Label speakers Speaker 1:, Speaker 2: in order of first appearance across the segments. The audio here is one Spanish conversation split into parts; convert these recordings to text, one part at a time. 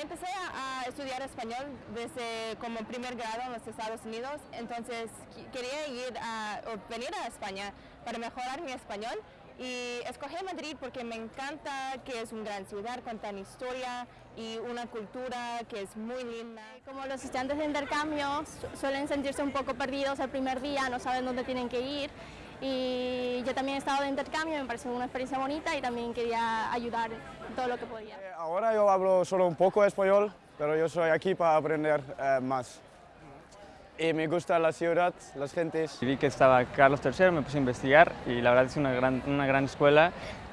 Speaker 1: Empecé a, estudiar español desde como primer grado en los Estados Unidos, entonces quería ir a, venir a España para mejorar mi español y escogí Madrid porque me encanta que es una gran ciudad con tan historia y una cultura que es muy linda.
Speaker 2: Como los estudiantes de intercambio su- suelen sentirse un poco perdidos el primer día, no saben dónde tienen que ir. Y yo también he estado de intercambio, me pareció una experiencia bonita y también quería ayudar todo lo que podía.
Speaker 3: Eh, Ahora yo hablo solo un poco español, pero yo soy aquí para aprender eh, más. Y me gusta la ciudad, las gentes.
Speaker 4: Vi que estaba Carlos III, me puse a investigar y la verdad es una gran, una gran escuela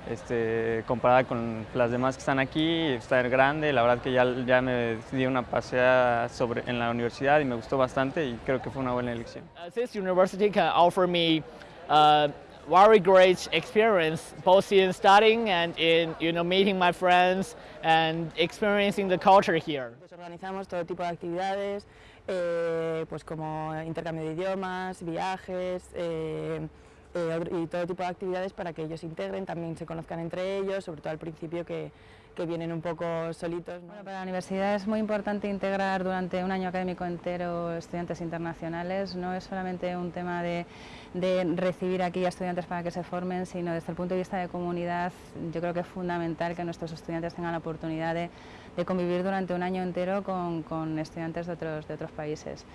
Speaker 4: este, comparada con las demás que están aquí, está grande, la verdad que ya, ya me di una paseada sobre, en la universidad y me gustó bastante y creo que fue una buena elección.
Speaker 5: Uh, this university can offer me uh, very great experience both in studying and in you know meeting my friends and experiencing the culture here.
Speaker 1: Organizamos todo tipo de actividades, eh, pues como intercambio de idiomas, viajes eh, eh, y todo tipo de actividades para que ellos se integren, también se conozcan entre ellos, sobre todo al principio que, que vienen un poco solitos. ¿no?
Speaker 6: Bueno, para la universidad es muy importante integrar durante un año académico entero estudiantes internacionales. No es solamente un tema de, de recibir aquí a estudiantes para que se formen, sino desde el punto de vista de comunidad, yo creo que es fundamental que nuestros estudiantes tengan la oportunidad de, de convivir durante un año entero con, con estudiantes de otros, de otros países.